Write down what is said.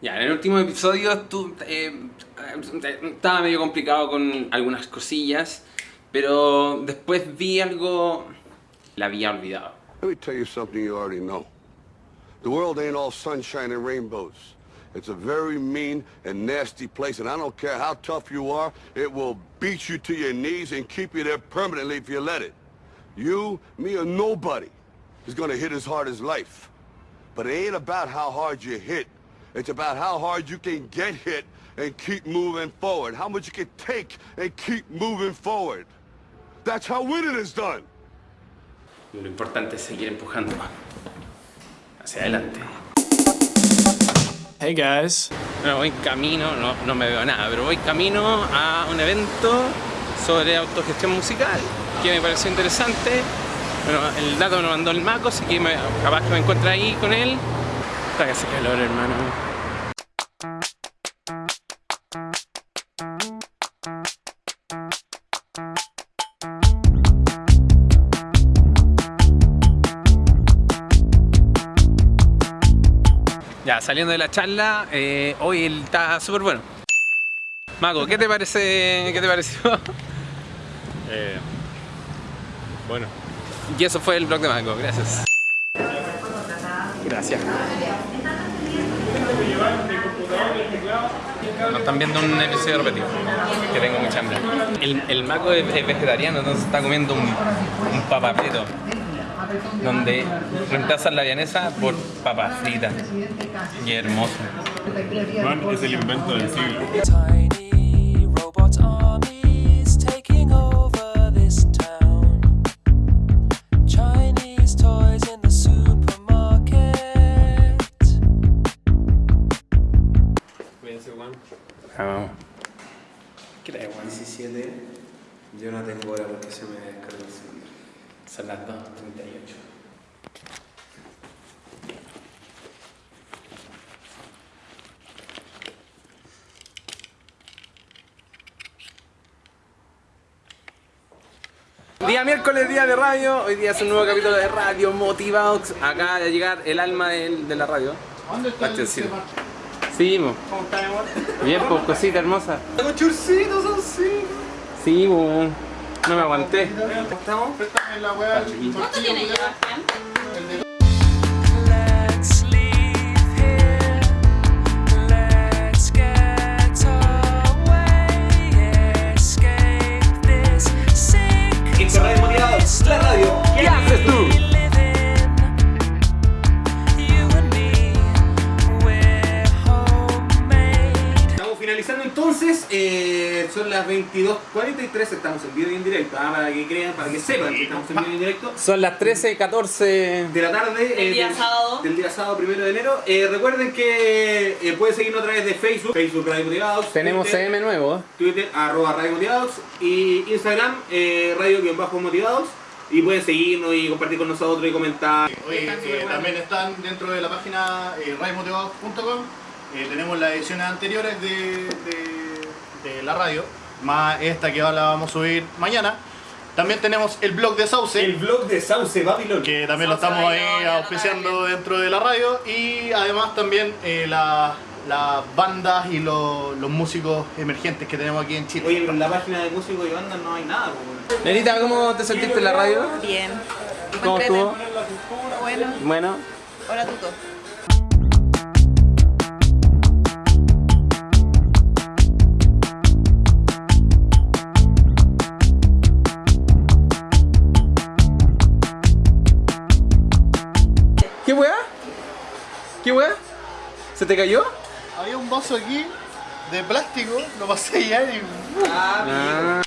Ya, en el último episodio tú, eh, estaba medio complicado con algunas cosillas, pero después vi algo... La había olvidado. Let me tell you something you already know. The world ain't all sunshine and rainbows. It's a very mean and nasty place, and I don't care how tough you are, it will beat you to your knees and keep you there permanently if you let it. You, me, or nobody is gonna hit as hard as life. But it ain't about how hard you hit. It's about how hard you can get hit and keep moving forward. How much you can take and keep moving forward. That's how winning is done. Lo importante es seguir empujando hacia adelante. Hey guys. Bueno, voy camino, no, no me veo nada, pero voy camino a un evento sobre autogestión musical que me pareció interesante. Bueno, el dato me lo mandó el Maco, así que me, capaz que me encuentre ahí con él. Está que hace calor, hermano. Ya, saliendo de la charla, eh, hoy está súper bueno. Mago, ¿qué te parece? ¿Qué te pareció? Eh, bueno. Y eso fue el blog de Mago, gracias. Gracias. No están viendo un episodio repetido, que tengo mucha hambre. El, el Mago es, es vegetariano, entonces está comiendo un, un papapeto, donde reemplazan la vienesa por papas fritas. Y hermoso. Juan es el invento del siglo. 17, yo no tengo hora porque se me descargó el celular. Son las 2.38. Día miércoles, día de radio. Hoy día es un nuevo capítulo de Radio Motivados. Acaba de llegar el alma de, la radio. ¿Dónde está Sí, mo. ¿Cómo está, mi amor? Bien, pues, cosita hermosa. ¡Tengo churcitos así! Sí, mo. No me aguanté. ¿Estamos? Let's entonces, eh, son las 22.43, estamos en vivo y en directo, ah, para que crean, para que sepan que estamos en vivo y en directo. Son las 13.14. de la tarde Del día del- sábado. del día sábado primero de enero Eh, recuerden que eh, pueden seguirnos a través de Facebook Facebook Radio Motivados Tenemos Twitter, CM nuevo. Twitter arroba Radio Motivados y Instagram eh, Radio-Motivados y pueden seguirnos y compartir con nosotros y comentar Oye, eh, también están dentro de la página eh, radiomotivados.com. Eh, tenemos las ediciones anteriores de, de- de la radio, más esta que la vamos a subir mañana. También tenemos el blog de Sauce, blog de Sauce Babylon que también lo estamos ahí auspiciando dentro de la radio. Y además también eh, la- las bandas y lo- los músicos emergentes que tenemos aquí en Chile. Oye, pero en la página de músicos y bandas no hay nada pues, Nenita, ¿cómo te sentiste en la radio? Bien. ¿Cómo estuvo? Bueno, Bueno, hola Tuto. ¿Qué weá? ¿Qué weá? ¿Se te cayó? Había un vaso aquí de plástico, lo pasé allá y... Ah.